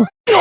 No!